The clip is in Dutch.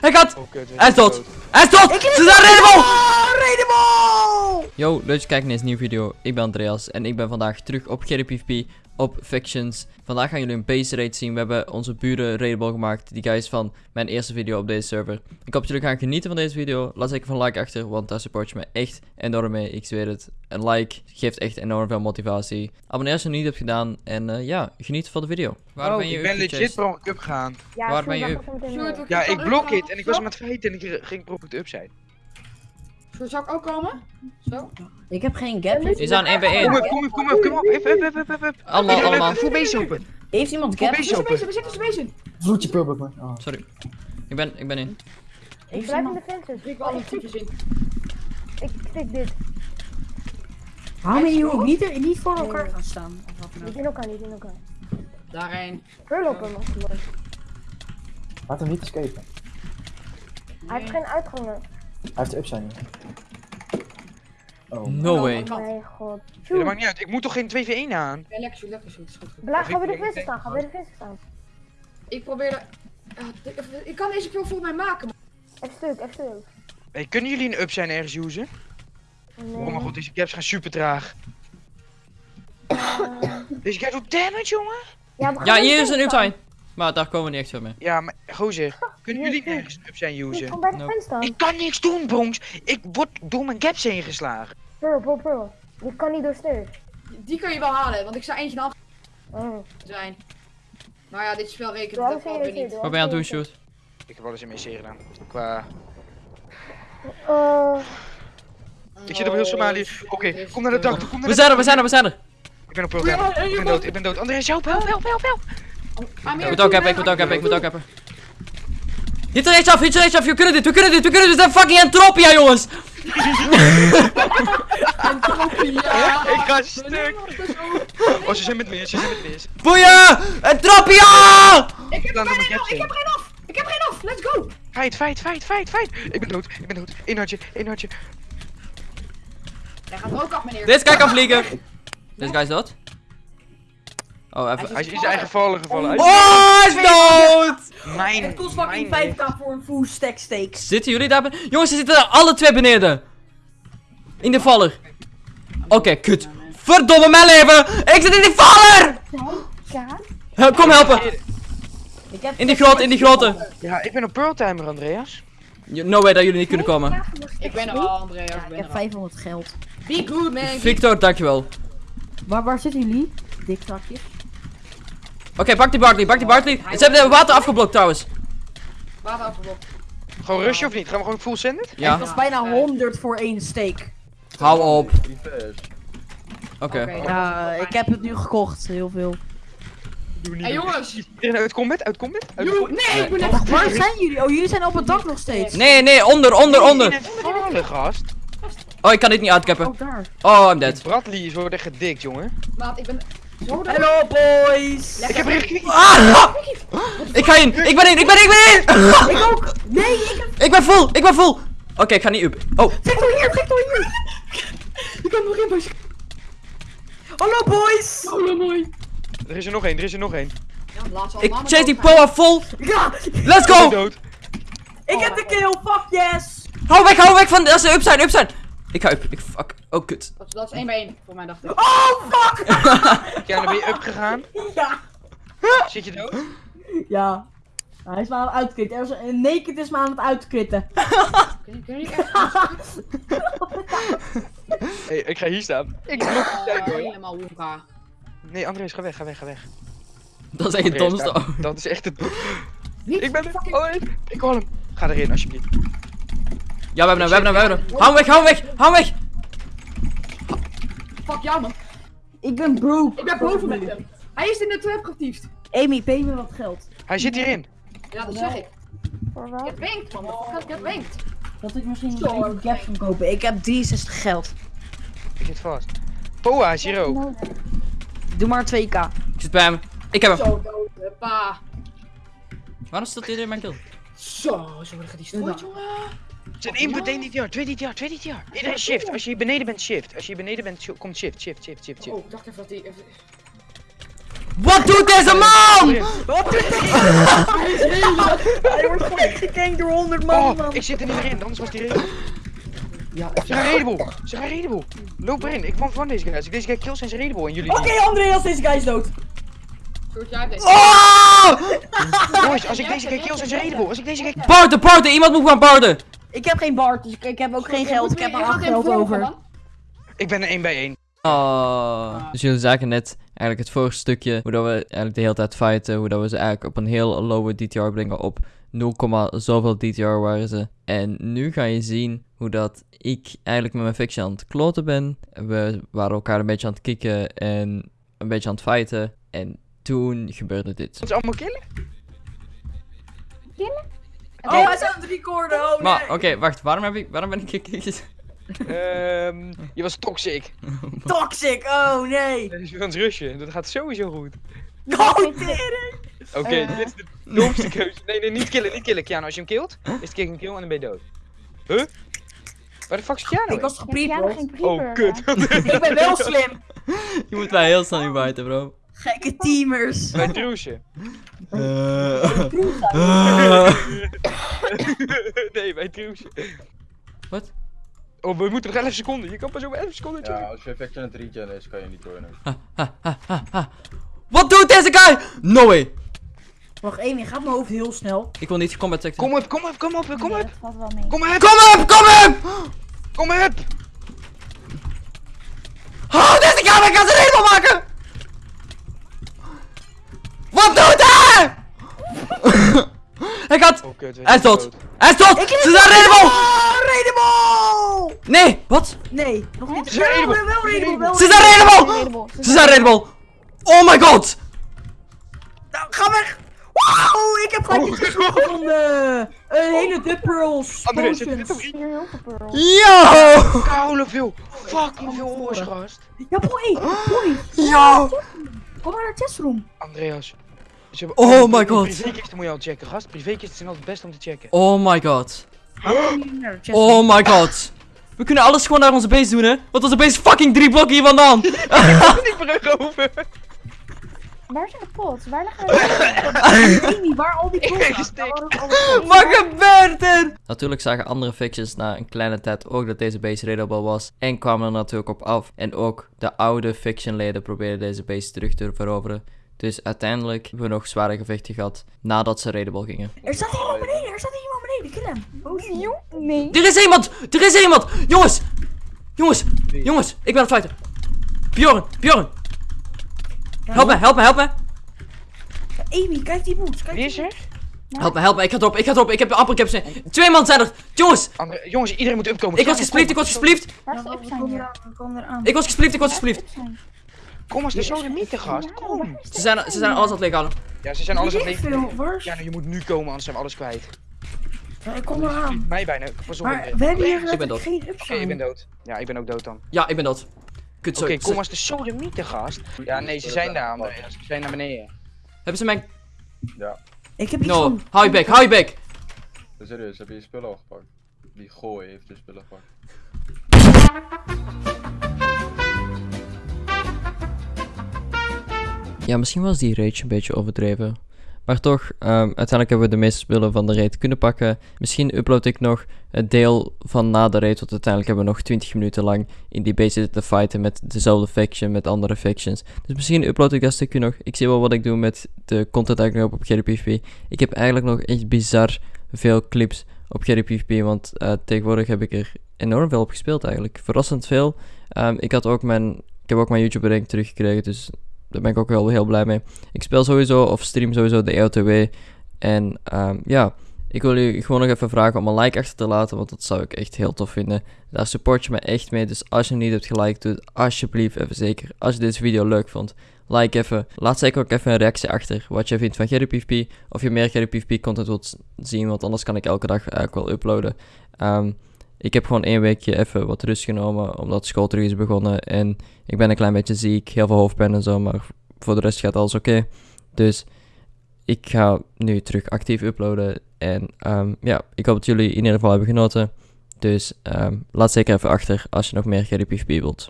Hij gaat! Oh, Hij is dood! Hij is dood! Ze zijn redable! Redable! Yo, leuk dat je kijkt naar deze nieuwe video. Ik ben Andreas en ik ben vandaag terug op GDPVP op Fictions. Vandaag gaan jullie een base raid zien. We hebben onze buren raidable gemaakt. Die guys van mijn eerste video op deze server. Ik hoop dat jullie gaan genieten van deze video. Laat zeker een like achter, want daar support je me echt enorm mee. Ik zweer het. Een like geeft echt enorm veel motivatie. Abonneer als je het niet hebt gedaan. En eh, ja, geniet van de video. Waar Oh, ben je ik ben legit per ongeluk up gegaan. Ja, Waar ben je up? Ja, ik blok it en ik was met feiten en ik ging per ongeluk up zijn. Zo, Zal ik ook komen? Zo? Ik heb geen gap. Die zijn 1 bij Kom 1. op, kom op, kom op, kom op. Up, up, up, up, up, up. Allemaal, allemaal. Full base open. Heeft iemand gap? base we zitten tussen wezen. Vloedje pulbuk man. Oh. Sorry. Ik ben, ik ben in. Ik blijf in de fences. Ik wil alle types in. Ik tik dit. Waarom ben je ook niet, er- niet voor elkaar gaan staan? Of wat dan Niet ook? in elkaar, niet in elkaar. Daarheen. Pearl op hem. Laat hem niet escapen. Hij heeft geen uitgangen. Hij heeft up zijn. Oh. No way. Kat. Mijn god. Ja, dat maakt niet uit. Ik moet toch geen 2v1 aan? Ja, lekker zo, lekker is goed. ga bij de ik- staan, ga bij de fences staan. Ik probeerde... Ja, ik- ik kan deze kill voor mij maken, Even stuk, even stuk. Hey, kunnen jullie een up zijn ergens usen? Nee. Oh mijn god, deze caps gaan super traag. Eh, Deze guy doet damage, jongen. ja, Ja, de hier is een uptime. Maar daar komen we niet echt veel mee. Ja, maar gozer, kunnen jullie hier. ergens een up zijn Ik usen? kom bij de Nope. fence staan. Ik kan niks doen, Bronx. Ik word door mijn gaps heen geslagen. Pearl, pearl, pearl. Je kan niet door stairs. Die kun je wel halen, want ik zou eentje af Oh. zijn. Maar ja, dit spel rekent Doe dat je weer niet. Wat ben je aan het doen, shoot? Ik heb alles in mijn serie gedaan. Qua... Eh, Ik zit op heel Somalië. Oké, kom naar de dak toe, kom naar We de zijn er, we zijn er, we zijn er. Ik ben op Pearl. Ik ben dood, ik ben dood. Andreas, help, help, help, help, help. Ik moet ook hebben, ik moet ook hebben, ik moet ook hebben. Hit er eens af, hit er eens af, we kunnen dit, we kunnen dit, we kunnen dit. We zijn fucking entropia, jongens. Ja, Ik ga stuk. Oh, ze zijn met meer, ze zijn met meer. Boeien! Entropia! Ik heb er geen af, ik in. heb er geen af! Ik heb er geen af, let's go! Fight, fight, fight, fight, fight. Ik ben dood, ik ben dood. Eén hartje, één hartje. Hij gaat er ook af, meneer. Deze guy kan vliegen. Deze guy is dood. Oh, even. Hij is in zijn eigen vallen gevallen. Oh, hij is dood! Mijn, Het kost fucking mijn 5k voor een full stack steaks. Zitten jullie daar? ben- Jongens, ze zitten er alle twee beneden. In de valler. Oké, kut. Verdomme mijn leven! Ik zit in die valler! Kom helpen! Ik heb In die grote, in die grote. Ja, ik ben op Pearl Timer, Andreas. No way dat jullie niet kunnen komen. Ik ben er al, Andreas. Ik heb er al. 500 geld. Be good, man. Victor, dankjewel. Waar, waar zitten jullie? Dik trakjes. Oké, pak die Bartley, pak die Bartley. Ze hebben de water afgeblokt trouwens. Water afgeblokt. Gewoon rusje of niet? Gaan we gewoon full send it? Het Ja, was bijna 100 voor één steak. hou op. Oké. Oké. Ja, ik heb het nu gekocht. Heel veel. Hé jongens! Uit combat? Uit combat? Uit nee, ik ben net waar zijn jullie? Oh, jullie zijn op het dak nog steeds. Nee, nee, onder, onder, onder. vallen, gast. Oh, ik kan dit niet uitkappen. Oh, daar. Oh, I'm dead. Bradley is wordt echt gedikt, jongen. Maat, ik ben. Hello, boys. Ik heb er echt Ah! Ik ga in, ik ben in, ik ben in, ik ben in! Ik ook. Nee, ik heb... Ik ben vol, ik ben vol. Oké, ik ga niet up. Oh, Victor hier, Victor hier. Ik kan nog in bij Hallo, boys. Oh, mooi. Er is er nog één, er is er nog één. Ja, ik allemaal chase die power vol. Ja, Let's go! ik heb de kill. Fuck yes. Hou weg, hou weg van, als ze up zijn, up zijn. Ik ga up, ik fuck. Oh, kut. Dat, dat is 1 bij 1 voor mij, dacht ik. Oh, fuck. Ja, dan ben je up gegaan. Ja. Zit je dood? Ja. Hij is me aan het uitkritten. Er is een naked is me aan het uitkritten. Kun je, kun je echt Hé, hey, ik ga hier staan. Ik tijd, hoor. helemaal wonka. Nee, Andreas, ga weg, ga weg, ga weg. Dat is echt het domste. dat- is echt het... Niet Ik ben er. fucking- Oh, ik hoor hem. Ga erin, alsjeblieft. Ja, we hebben hem, we hebben hem, we hebben hem. Hou hem weg, hou hem weg, hou hem weg. Fuck jou, man. Ik ben broke. Ik ben boven met hem. Hij is in de trap getiefd. Amy, pay me wat geld. Hij zit hierin. Ja, dat zeg ik. Voor wat? Je wenkt, man. Je hebt wenkt. Dat ik misschien even gaps kan kopen. Ik heb 63 geld. Ik zit vast. Poa is hier ook. Nou, Doe maar 2k. Ik zit bij hem. Ik heb hem. Zo dood, pa. Waarom staat hij in mijn kill? Zo, zo worden gedestrooid, jongen. Zijn input 1 DTR, 2 DTR, 2 DTR. Iedereen shift. Als je hier beneden bent, shift. Als je hier beneden bent, komt shift, shift, shift, shift, shift. Oh, ik dacht even dat hij... even- Wat doet deze man? Wat doet hij? Hij wordt gewoon gekankt door 100 man, Oh, man. ik zit er niet meer in, anders was die reden. Ja, ze gaan redable. Ze gaan redable. Loop erin. Ik kwam van deze guy. Als ik deze guy kill, zijn ze redable. En jullie Oké, niet. Andreas, deze guy is dood. Deze. Oh! Jongens, als ik deze guy kill, zijn ze redable. Als ik deze guy... Parten, parten, iemand moet gaan parten. Ik heb geen Bart, dus ik, ik heb ook geen geld. Ik heb gaat 8 even geld over. Ik ben een 1 bij 1. Oh. Dus jullie zagen net eigenlijk het vorige stukje, hoe dat we eigenlijk de hele tijd fighten, hoe dat we ze eigenlijk op een heel lowe DTR brengen op 0, zoveel DTR waren ze. En nu ga je zien hoe dat ik eigenlijk met mijn fiction aan het kloten ben. We waren elkaar een beetje aan het kicken en een beetje aan het fighten. En toen gebeurde dit. Moeten ze allemaal killen? Oh, hij is aan het recorden. Oh, Maar nee. oké, wacht, waarom, heb ik, waarom ben ik gekeken? Ehm, je was toxic. Toxic, oh nee. Dat is het rushen. Dat gaat sowieso goed. Oh. Oké, Eh. dit is de domste keuze. Nee, nee, niet killen, niet killen. Kiano, als je hem killt, is het kick een kill en dan ben je dood. Huh? Waar de fuck is Kiano? Ik was creeper. Oh, kut. Ik ben wel slim. Je moet mij heel snel inviten, bro. Gekke teamers. Bij Droesje. nee, bij Droesje. Wat? Oh, we moeten nog 11 seconden. Je kan pas over 11 seconden Ja, als je effect aan het regen is, kan je niet joinen. Wat doet deze guy? No way. Wacht, Amy, gaat mijn hoofd heel snel. Ik wil niet combat tech. Kom op, kom op, kom op, kom op. Kom op, Kom op, kom op! kom op. Oh, deze guy, ik kan ze helemaal maken! Wat doet hij? hij gaat... Oh, kut. Hij is dood. Hij is dood! Ze zijn readable! Oh, Redable! Nee, wat? Nee, nog niet. Ze zijn wel Ze zijn! Readable. Ze zijn readable! Oh my god! Nou, ga weg! Wow, ik heb gelijk iets gevonden! Een hele de pearls. André, zit dit potions. op Hier heel veel pearls. Yo! Koude veel. Fucking veel oors, gast. Ja, boy, boy. Yo! Kom maar naar de testroom. Andreas. Ze Oh my god. Privékisten moet je al checken, gast. Privékisten zijn altijd het beste om te checken. Oh my god. Oh my god. We kunnen alles gewoon naar onze base doen, hè? Want onze base is fucking drie blokken hier vandaan. Die brug over. Waar zijn de pots? Waar liggen de waar al die gestikt. Wat gebeurt er? Natuurlijk zagen andere fictions na een kleine tijd ook dat deze base raidable was. En kwamen er natuurlijk op af. En ook de oude fictionleden probeerden deze base terug te veroveren. Dus uiteindelijk hebben we nog zware gevechten gehad nadat ze raidable gingen. Er staat iemand beneden, er staat iemand beneden, kill hem. Oh. Nee. Er is iemand! Er is iemand! Jongens! Jongens! Jongens! Ik ben aan het fighten! Bjorn! Bjorn! Help me, help me, help me! Amy, kijk die boots, kijk Wie is er? Help me, help me, ik ga erop, ik ga erop, ik heb amper capsule. Twee man zijn er! Jongens! André, jongens, iedereen moet upkomen. Ik was Kiano, gespliefd, ik was eraan. Ik was gespliefd, ik was Waar Kom als de sodemieter, gast. Kom. de Ze zijn, ze zijn alles aan het. Ja, ze zijn alles aan het is... Ja, nou, je moet nu komen, anders zijn we alles kwijt. Ja, ik kom eraan. Mij bijna. Pas op. Maar we hebben hier Ik ben dood. Oké, ik ben dood. Ja, ik ben ook dood dan. Ja, ik ben dood. Kut, Oké, zo. kom als de sodemieter, gast. Ja, nee, ze zijn daar, André. Ze zijn naar beneden. Hebben ze mijn... Ja, Ik heb iets No, van... hou je bek, hou je bek! serieus, heb je je spullen al gepakt? Die gooi heeft je spullen gepakt. Ja, misschien was die rage een beetje overdreven. Maar toch, ehm, uiteindelijk hebben we de meeste spullen van de raid kunnen pakken. Misschien upload ik nog het deel van na de raid, want uiteindelijk hebben we nog 20 minuten lang in die base zitten te fighten met dezelfde faction, met andere factions. Dus misschien upload ik dat stukje nog. Ik zie wel wat ik doe met de content ik nu heb op GDPVP. Ik heb eigenlijk nog echt bizar veel clips op GDPVP, want eh, tegenwoordig heb ik er enorm veel op gespeeld eigenlijk. Verrassend veel. Ehm, ik, had ook mijn, ik heb ook mijn YouTube rank teruggekregen, dus daar ben ik ook wel heel blij mee. Ik speel sowieso of stream sowieso de EOTW. En ehm, ja, ik wil jullie gewoon nog even vragen om een like achter te laten, want dat zou ik echt heel tof vinden. Daar support je me echt mee, dus als je niet hebt geliked, doe het alsjeblieft even zeker. Als je deze video leuk vond, like even. Laat zeker ook even een reactie achter wat je vindt van GDPVP. Of je meer GDPVP content wilt zien, want anders kan ik elke dag eigenlijk wel uploaden. Ehm, ik heb gewoon één weekje even wat rust genomen, omdat school terug is begonnen. En ik ben een klein beetje ziek, heel veel hoofdpijn en zo, maar voor de rest gaat alles oké. Dus ik ga nu terug actief uploaden. En ehm, ja, ik hoop dat jullie in ieder geval hebben genoten. Dus ehm, laat zeker even achter als je nog meer GDPVP wilt.